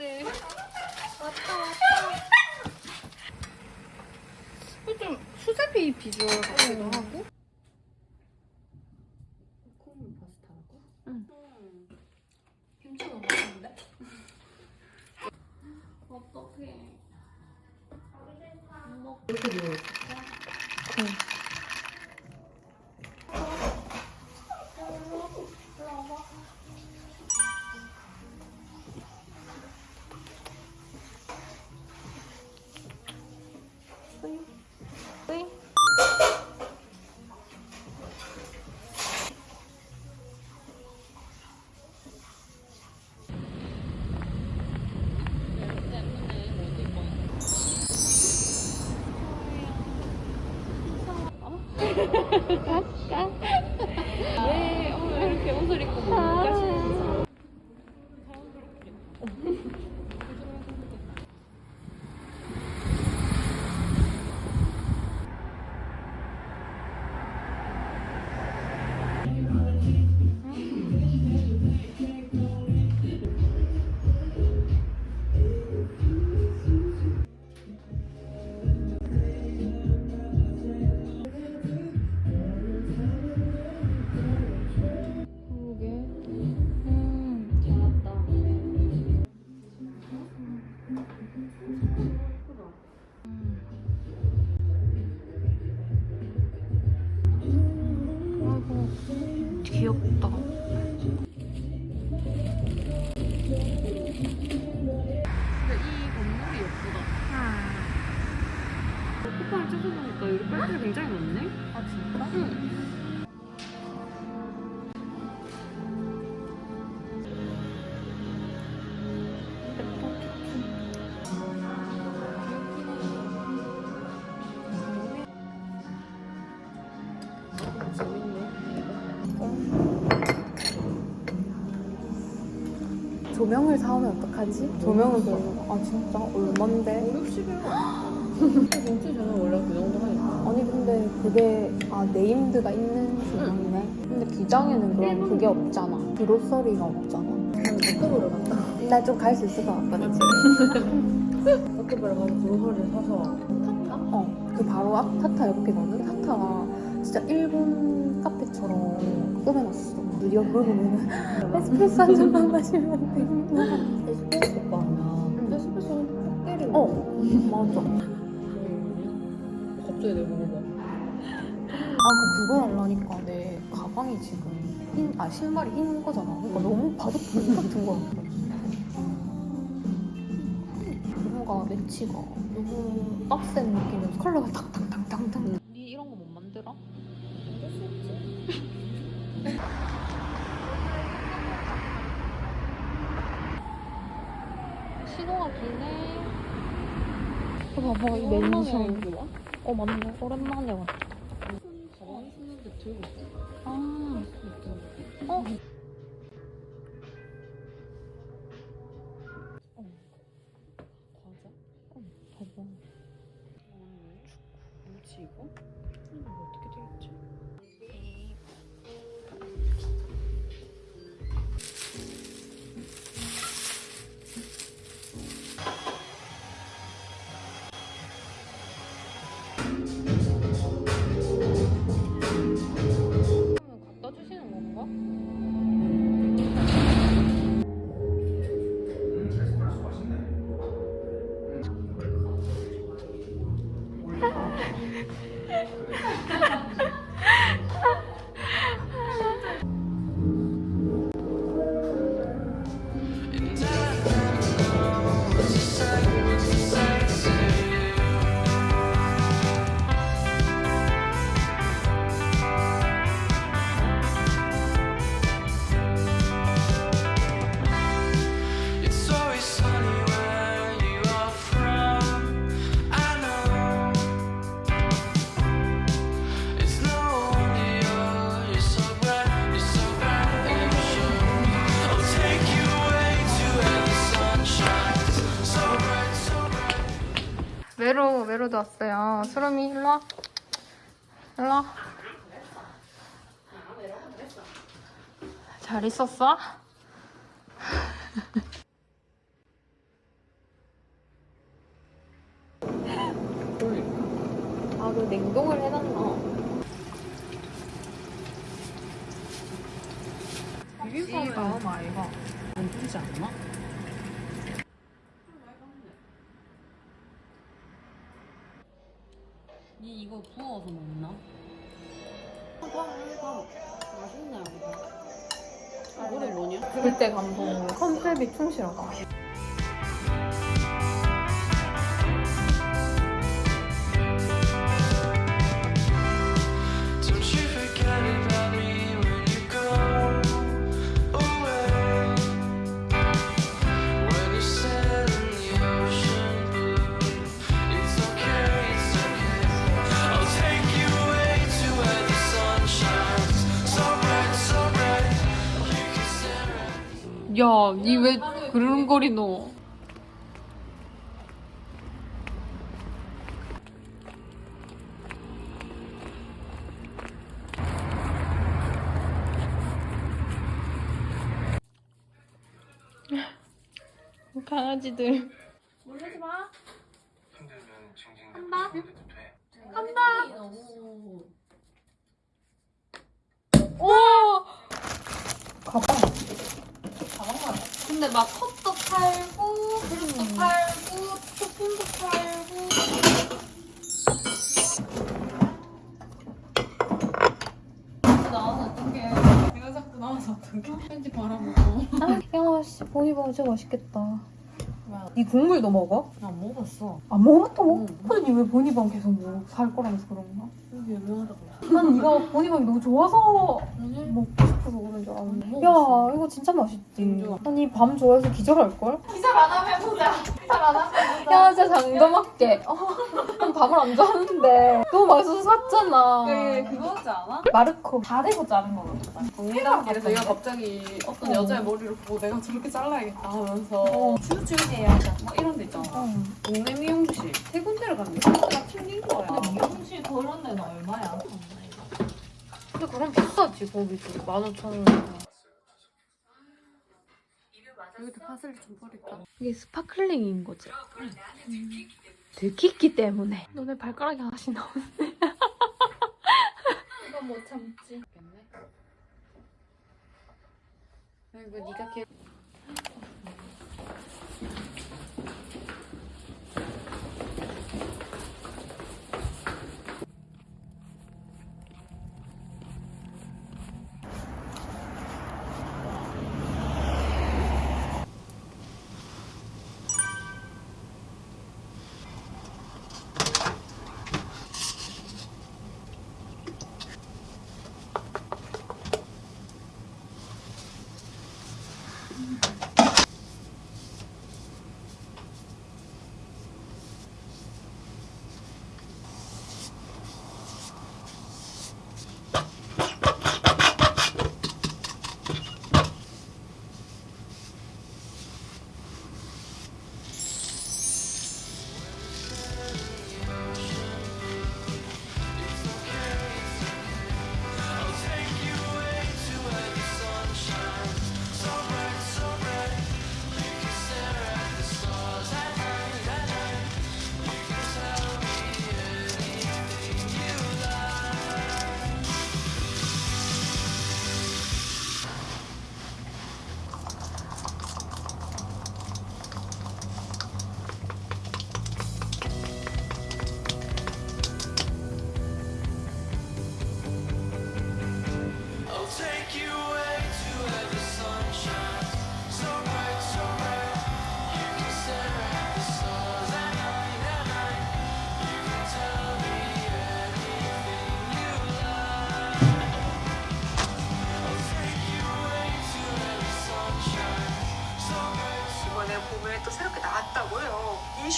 네. 왔다 왔다. 좀 수제비 비주얼 같기도 하고. 콩 파스타라고? 응. 김치 너무 맛있는데? 어떡해. 이렇게 누 워 왜, 어떡하지? 조명을 별로. 아 진짜 얼만데? 5, 60일? 정치 저는 원래 그 정도 하니까. 아니 근데 그게 아 네임드가 있는 조명이네. 근데 기장에는 그럼 그게 없잖아. 그로서리가 없잖아. 버터브를 갔다. 나 좀 갈 수 있을 것 같거든. 버터브를 가서 브로커를 사서 타타? 어, 그 바로 앞 타타 옆이거든. 타타가 진짜 일본 카페처럼 꾸며놨어. 네가 그걸 보면은 에스프레소 한 잔만 마시면 돼. 에스프레소 오빠 하면 응. 에스프레소는 꼭 때리고 어, 맞아. 갑자기 내가 먹어봐. 아, 그 그거 하려니까 내 가방이 지금 흰, 아, 신발이 흰 거잖아. 그러니까 너무 봐도 돈 같은 거야. 뭔가 매치가 너무 빡센 느낌이어서 컬러가 탁탁탁탁탁. 신호가 기네. 어, 봐봐, 이 맨션. 어, 맞네. 오랜만에 왔다. 들고 있어. 아, 어? 외로 외로도 왔어요. 수롬이 일로 와. 일로 와. 잘 있었어? 비빔밥에 다음 아이가 안 주지 않나? 니 이거 부어서 먹나? 맛있네 이거 노래 뭐냐? 그때 감동 컨셉이 충실하다 그르릉거리 노? 강아지들. 힘들면 징징 한다. 돼. 한다. 너무 오! 가방 근데 막 컵도 팔고, 그릇도 팔고, 소품도 팔고. 나와서 어떡해. 내가 자꾸 나와서 어떡해 왠지 바라보고 야씨 보니밥 진짜 맛있겠다 왜? 니 국물도 먹어? 나 먹었어 안 먹어봤다고? 응. 근데 니왜 보니밥 계속 뭐살 거라면서 그런가? 유명하다고 난 네가 보니밥이 너무 좋아서 먹고 싶어서 그런 줄 알았는데 안 야. 이거 진짜 맛있지 진짜. 난이 밤 좋아해서 기절할걸? 기절 안 하면 보자. 기절 안 하면 보자. 야 진짜 장담할게 어, 난 밥을 안 좋아하는데 너무 맛있어서 샀잖아 그 그거 같지 않아? 마르코 다 대고 자른 거 같다 정리단길에서 얘가 갑자기 어떤 어. 여자의 머리를 보고 내가 저렇게 잘라야겠다 하면서 어. 쭈쭈해야지 막 이런 데 있잖아 응. 동네 미용실 세 군데를 갔는데 다 튕긴 거야 미용실 그런 데는 얼마야? 근데 그럼 비싸지 거기도 15,000원 여기도 파슬리 좀 버릴까? 이게 스파클링인 거지 음. 들키기 때문에 너네 발가락이 하나씩 나오네 이거 못 참지. 이거 네가 개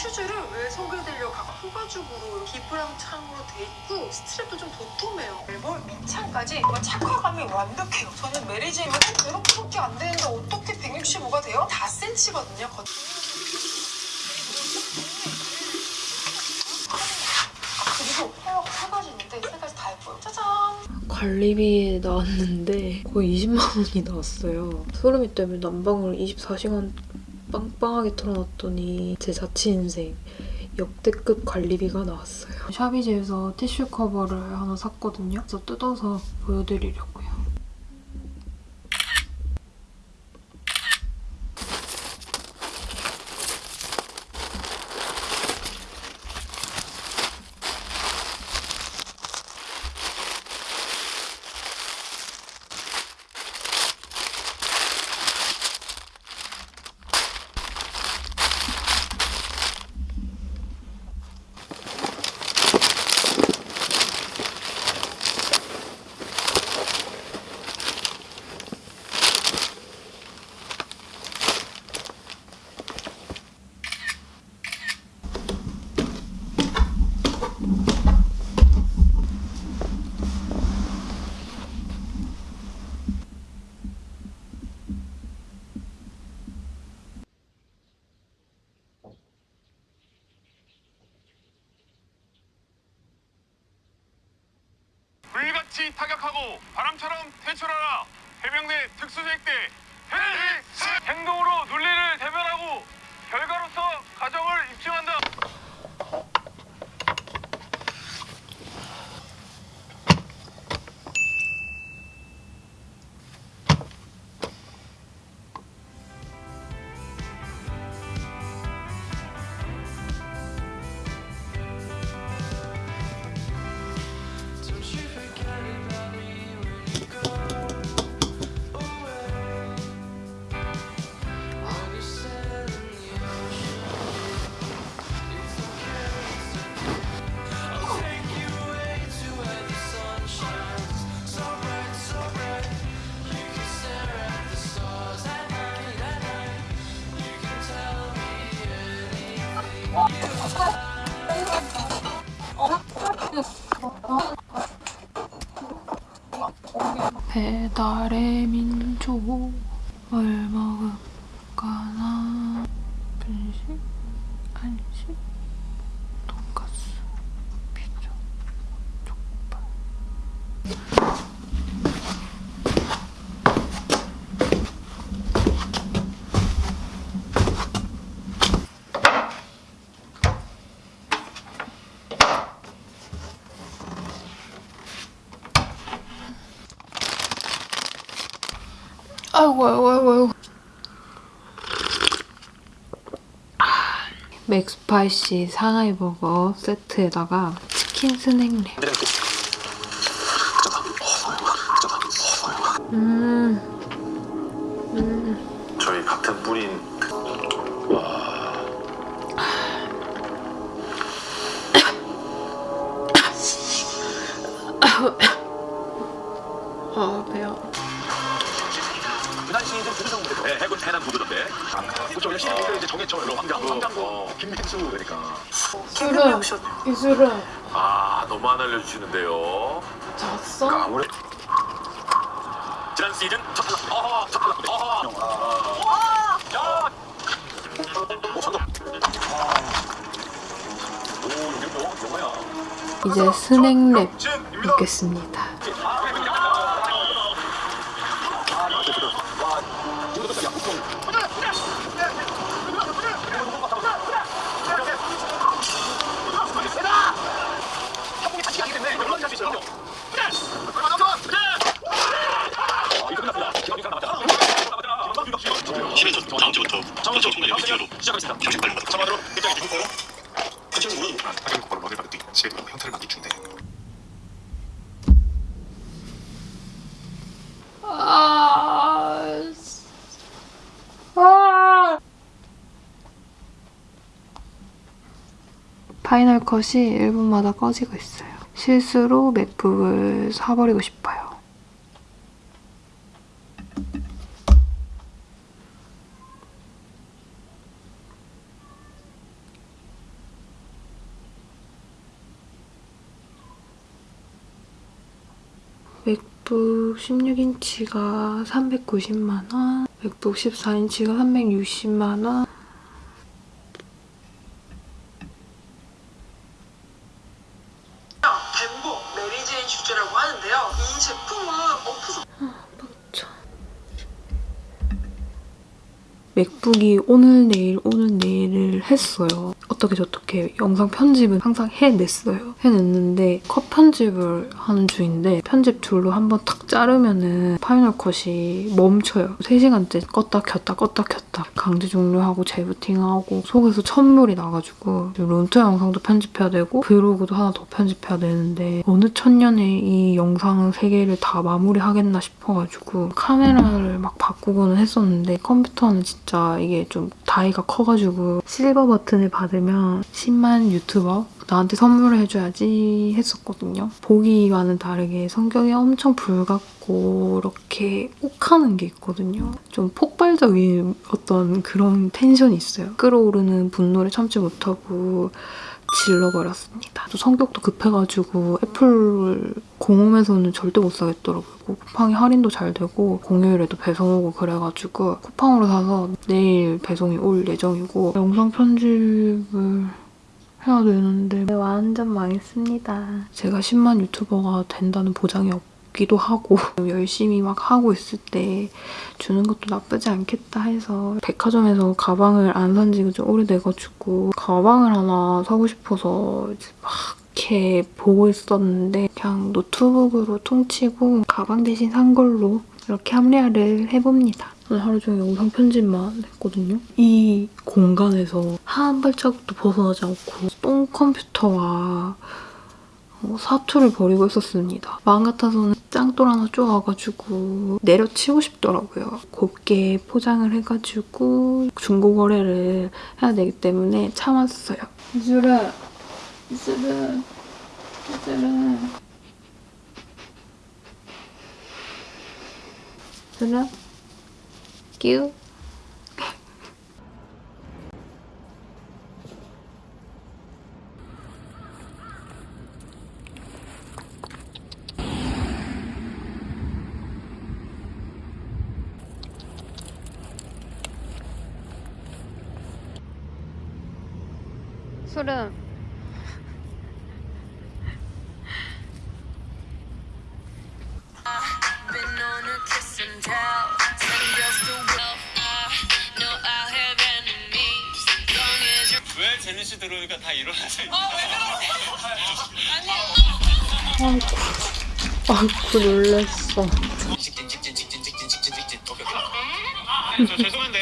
슈즈를 왜 소개해드리려고 하고 후가죽으로 기프랑 창으로 돼 있고 스트랩도 좀 도톰해요. 앨범 밑창까지 정말 착화감이 완벽해요. 저는 메리제이는 이렇게밖에 안 되는데 어떻게 165가 돼요? 4cm거든요. 아, 그리고 헤어가 세 가지 있는데 세 가지 다 예뻐요. 짜잔! 관리비 나왔는데 거의 20만 원이 나왔어요. 소름이 때문에 난방을 24시간 빵빵하게 틀어놨더니 제 자취 인생 역대급 관리비가 나왔어요. 샤비제에서 티슈 커버를 하나 샀거든요. 그래서 뜯어서 보여드리려고요. 같이 타격하고 바람처럼 퇴출하라. 해병대 특수대대 해일시 행동으로 논리를 대변하고 결과로서 가정을 입증한다. 맥스파이시 상하이 버거 세트에다가 치킨 스낵랩 음, 음. 저희 같은 뿌린 아 배야. 그날 시즌 무대 네, 해군 해남 구조대 그쪽 시즌 이제 정해철로 황장 황장고 김민수 그러니까. 술은 이술은 아 너무 안 알려주시는데요. 잤어? 그러니까 지난 시즌 어허 어허 야 오. 이제 스낵랩. 먹겠습니다 주부터 천천히 충분히 미팅으로 시작하겠습니다. 38분 참아대로 입장해 주고 그 친구는 아까 먹을 받을 때 집에 형태를 맡기 준대. 아... 아... 파이널 컷이 1분마다 꺼지고 있어요. 실수로 맥북을 사버리고 싶어 맥북 16인치가 390만원, 맥북 14인치가 360만원, 뱀보 메리제인 주제라고 하는데요. 이 제품은 오프서 맥북이 오늘 내일 오늘 내일을 했어요. 어떻게 저렇게 영상 편집은 항상 해냈어요. 해냈는데 컷 편집을 하는 중인데 편집 툴로 한번 탁 자르면은 파이널 컷이 멈춰요. 3시간째 껐다 켰다 껐다 켰다 강제 종료하고 재부팅하고 속에서 천물이 나가지고 론트 영상도 편집해야 되고 브이로그도 하나 더 편집해야 되는데 어느 천년에 이 영상 3개를 다 마무리하겠나 싶어가지고 카메라를 막 바꾸고는 했었는데 컴퓨터는 진짜 이게 좀 다이가 커가지고 실버 버튼을 받으면 10만 유튜버 나한테 선물을 해줘야지 했었거든요. 보기와는 다르게 성격이 엄청 불같고 이렇게 욱하는 게 있거든요. 좀 폭발적인 어떤 그런 텐션이 있어요. 끌어오르는 분노를 참지 못하고 질러버렸습니다. 또 성격도 급해가지고 애플 공홈에서는 절대 못 사겠더라고요. 쿠팡이 할인도 잘 되고 공휴일에도 배송 오고 그래가지고 쿠팡으로 사서 내일 배송이 올 예정이고 영상 편집을 해야 되는데 완전 망했습니다. 제가 10만 유튜버가 된다는 보장이 없고 덥기도 하고 열심히 막 하고 있을 때 주는 것도 나쁘지 않겠다 해서 백화점에서 가방을 안 산 지가 좀 오래돼가지고 가방을 하나 사고 싶어서 막 이렇게 보고 있었는데 그냥 노트북으로 퉁치고 가방 대신 산 걸로 이렇게 합리화를 해봅니다. 오늘 하루 종일 영상 편집만 했거든요. 이 공간에서 한 발자국도 벗어나지 않고 똥 컴퓨터와 어, 사투를 벌이고 있었습니다. 마음 같아서는 짱돌 하나 쪼아가지고 내려치고 싶더라고요. 곱게 포장을 해가지고 중고 거래를 해야 되기 때문에 참았어요. 이슬아, 이슬아, 이슬아. 이슬아, 끼우. You're. 왜 제니 씨 들어오니까 다 일어나서 아이고 놀랬어. 직진 직진 직진 직진 오케이 오케이 저 죄송한데